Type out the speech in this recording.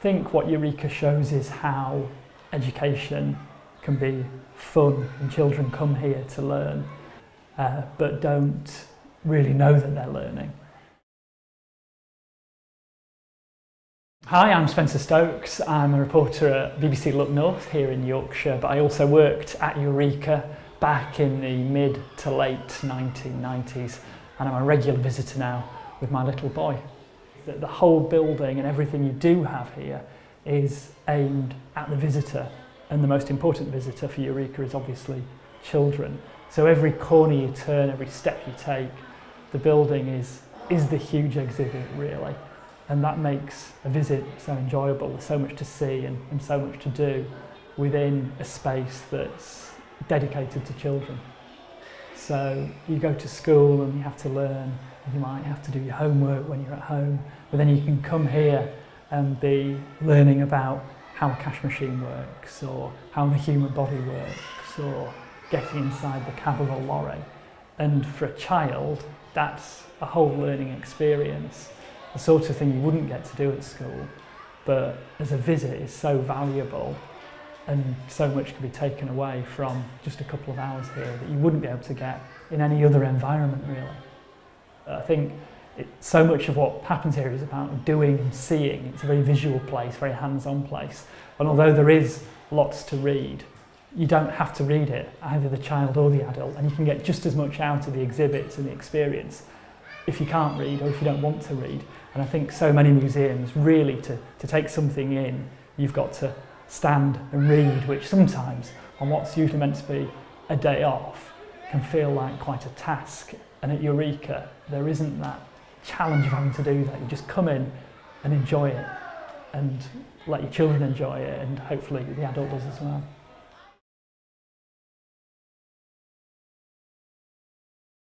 think what Eureka shows is how education can be fun and children come here to learn uh, but don't really know that they're learning. Hi, I'm Spencer Stokes. I'm a reporter at BBC Look North here in Yorkshire, but I also worked at Eureka back in the mid to late 1990s and I'm a regular visitor now with my little boy. That the whole building and everything you do have here is aimed at the visitor and the most important visitor for Eureka is obviously children. So every corner you turn, every step you take, the building is, is the huge exhibit really. And that makes a visit so enjoyable. There's so much to see and, and so much to do within a space that's dedicated to children. So you go to school and you have to learn, you might have to do your homework when you're at home, but then you can come here and be learning about how a cash machine works or how the human body works or getting inside the cab of a lorry. And for a child, that's a whole learning experience, the sort of thing you wouldn't get to do at school, but as a visit is so valuable and so much can be taken away from just a couple of hours here that you wouldn't be able to get in any other environment really. I think it, so much of what happens here is about doing and seeing. It's a very visual place, very hands-on place. And although there is lots to read, you don't have to read it, either the child or the adult, and you can get just as much out of the exhibits and the experience if you can't read or if you don't want to read. And I think so many museums, really, to, to take something in, you've got to stand and read, which sometimes, on what's usually meant to be a day off, can feel like quite a task. And at Eureka, there isn't that challenge of having to do that. You just come in and enjoy it and let your children enjoy it and hopefully the adult does as well.